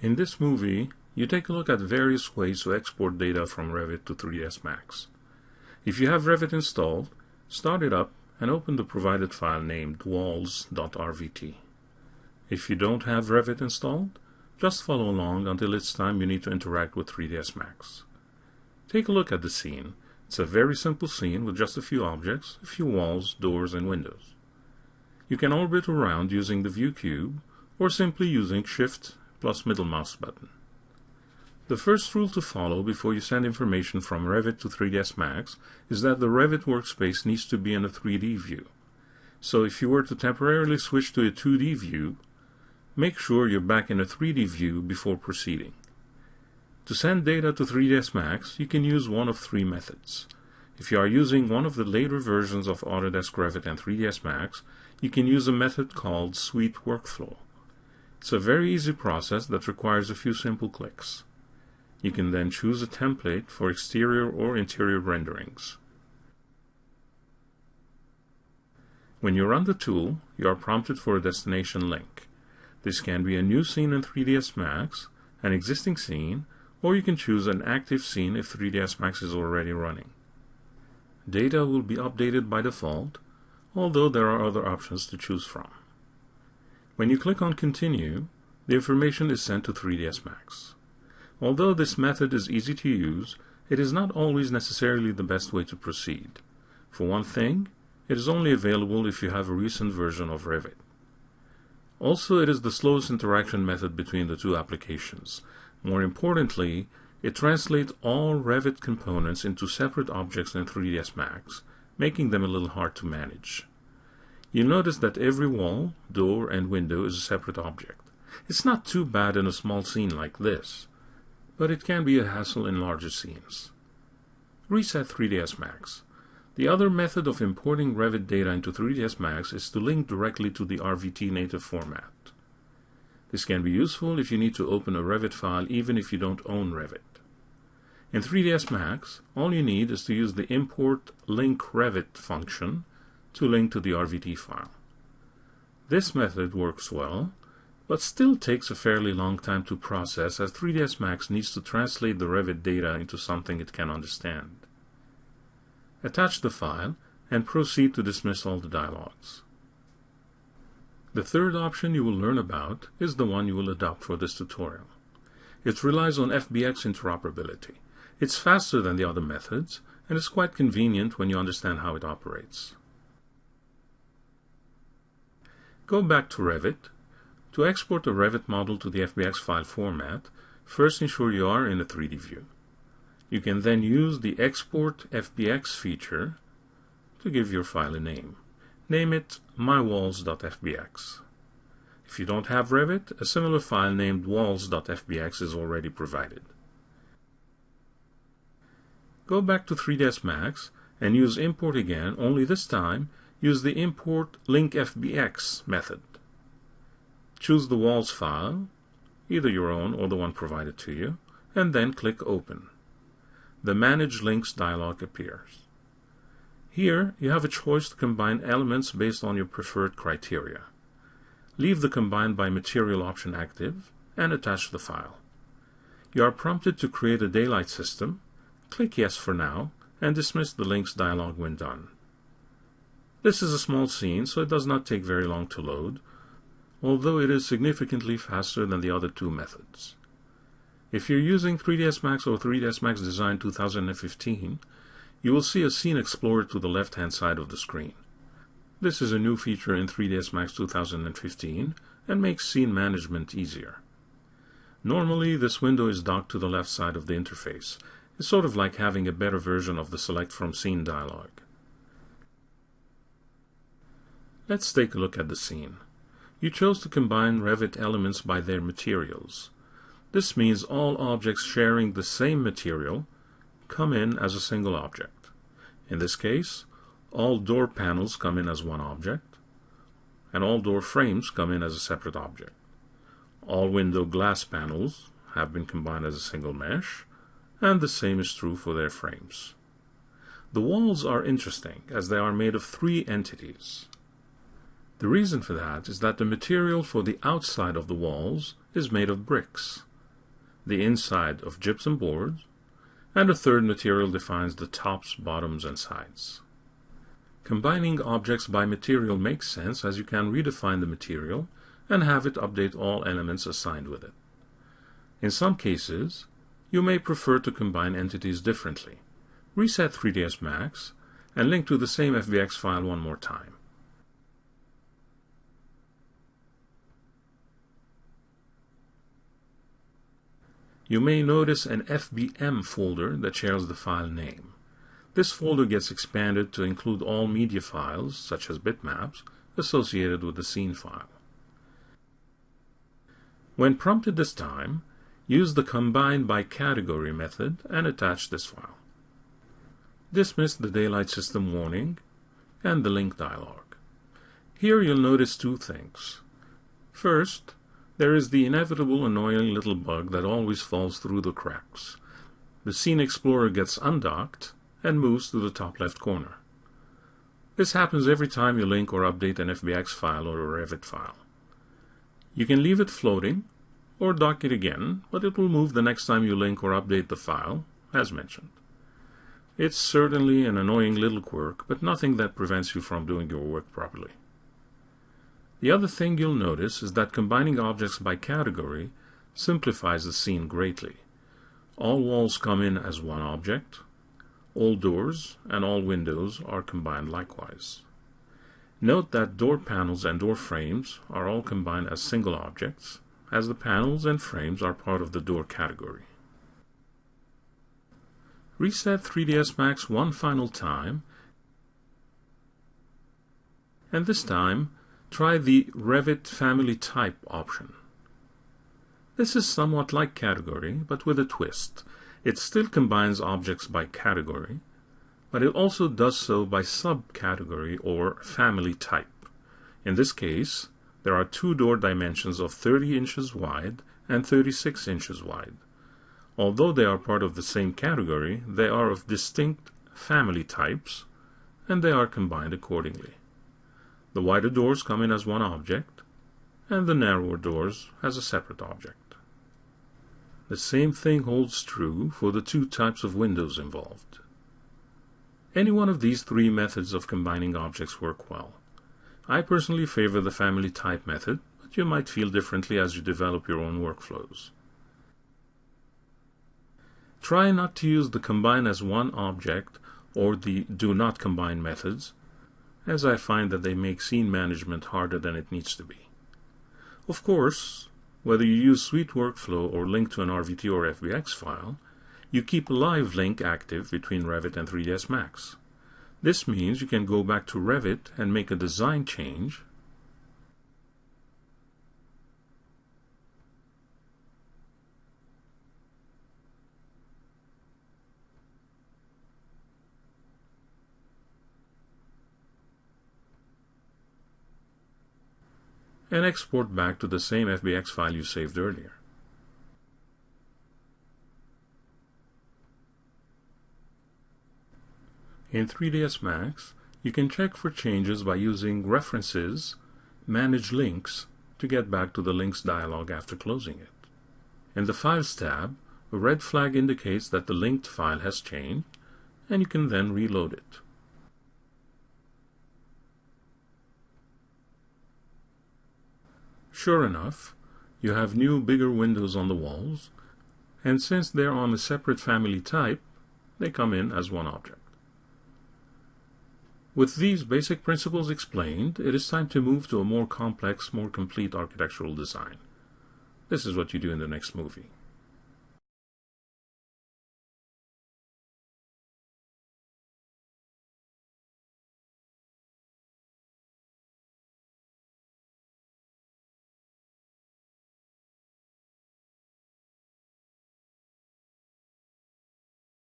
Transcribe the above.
In this movie, you take a look at various ways to export data from Revit to 3ds Max. If you have Revit installed, start it up and open the provided file named walls.rvt. If you don't have Revit installed, just follow along until it's time you need to interact with 3ds Max. Take a look at the scene. It's a very simple scene with just a few objects, a few walls, doors, and windows. You can orbit around using the view cube or simply using Shift plus middle mouse button. The first rule to follow before you send information from Revit to 3ds Max is that the Revit workspace needs to be in a 3D view. So if you were to temporarily switch to a 2D view, make sure you're back in a 3D view before proceeding. To send data to 3ds Max, you can use one of three methods. If you are using one of the later versions of Autodesk Revit and 3ds Max, you can use a method called Suite Workflow. It's a very easy process that requires a few simple clicks. You can then choose a template for exterior or interior renderings. When you run the tool, you are prompted for a destination link. This can be a new scene in 3ds Max, an existing scene, or you can choose an active scene if 3ds Max is already running. Data will be updated by default, although there are other options to choose from. When you click on Continue, the information is sent to 3ds Max. Although this method is easy to use, it is not always necessarily the best way to proceed. For one thing, it is only available if you have a recent version of Revit. Also, it is the slowest interaction method between the two applications. More importantly, it translates all Revit components into separate objects in 3ds Max, making them a little hard to manage. You'll notice that every wall, door, and window is a separate object. It's not too bad in a small scene like this, but it can be a hassle in larger scenes. Reset 3ds Max. The other method of importing Revit data into 3ds Max is to link directly to the RVT native format. This can be useful if you need to open a Revit file even if you don't own Revit. In 3ds Max, all you need is to use the import link Revit function to link to the RVT file. This method works well but still takes a fairly long time to process as 3ds Max needs to translate the Revit data into something it can understand. Attach the file and proceed to dismiss all the dialogues. The third option you will learn about is the one you will adopt for this tutorial. It relies on FBX interoperability. It's faster than the other methods and is quite convenient when you understand how it operates. Go back to Revit to export a Revit model to the FBX file format, first ensure you are in a 3D view. You can then use the Export FBX feature to give your file a name. Name it mywalls.fbx. If you don't have Revit, a similar file named walls.fbx is already provided. Go back to 3ds Max and use import again, only this time use the import linkfbx method. Choose the walls file, either your own or the one provided to you, and then click Open. The Manage Links dialog appears. Here, you have a choice to combine elements based on your preferred criteria. Leave the Combine by Material option active and attach the file. You are prompted to create a daylight system. Click Yes for now and dismiss the links dialog when done. This is a small scene, so it does not take very long to load, although it is significantly faster than the other two methods. If you're using 3ds Max or 3ds Max Design 2015, you will see a Scene Explorer to the left-hand side of the screen. This is a new feature in 3ds Max 2015 and makes scene management easier. Normally, this window is docked to the left side of the interface. It's sort of like having a better version of the Select from Scene dialog. Let's take a look at the scene. You chose to combine Revit elements by their materials. This means all objects sharing the same material come in as a single object. In this case, all door panels come in as one object, and all door frames come in as a separate object. All window glass panels have been combined as a single mesh, and the same is true for their frames. The walls are interesting as they are made of three entities. The reason for that is that the material for the outside of the walls is made of bricks, the inside of gypsum boards, and a third material defines the tops, bottoms, and sides. Combining objects by material makes sense as you can redefine the material and have it update all elements assigned with it. In some cases, you may prefer to combine entities differently. Reset 3ds Max and link to the same FBX file one more time. You may notice an FBM folder that shares the file name. This folder gets expanded to include all media files, such as bitmaps, associated with the scene file. When prompted this time, use the Combine by Category method and attach this file. Dismiss the Daylight System warning and the link dialog. Here you'll notice two things. First, there is the inevitable annoying little bug that always falls through the cracks. The Scene Explorer gets undocked and moves to the top left corner. This happens every time you link or update an FBX file or a Revit file. You can leave it floating or dock it again, but it will move the next time you link or update the file, as mentioned. It's certainly an annoying little quirk, but nothing that prevents you from doing your work properly. The other thing you'll notice is that combining objects by category simplifies the scene greatly. All walls come in as one object, all doors and all windows are combined likewise. Note that door panels and door frames are all combined as single objects, as the panels and frames are part of the door category. Reset 3ds Max one final time, and this time try the Revit Family Type option. This is somewhat like category, but with a twist. It still combines objects by category, but it also does so by subcategory or family type. In this case, there are two door dimensions of 30 inches wide and 36 inches wide. Although they are part of the same category, they are of distinct family types, and they are combined accordingly. The wider doors come in as one object, and the narrower doors as a separate object. The same thing holds true for the two types of windows involved. Any one of these three methods of combining objects work well. I personally favor the family type method, but you might feel differently as you develop your own workflows. Try not to use the combine as one object or the do not combine methods, as I find that they make scene management harder than it needs to be. Of course, whether you use Suite Workflow or link to an RVT or FBX file, you keep a live link active between Revit and 3ds Max. This means you can go back to Revit and make a design change and export back to the same FBX file you saved earlier. In 3ds Max, you can check for changes by using References, Manage Links to get back to the Links dialog after closing it. In the Files tab, a red flag indicates that the linked file has changed, and you can then reload it. Sure enough, you have new bigger windows on the walls, and since they're on a separate family type, they come in as one object. With these basic principles explained, it is time to move to a more complex, more complete architectural design. This is what you do in the next movie.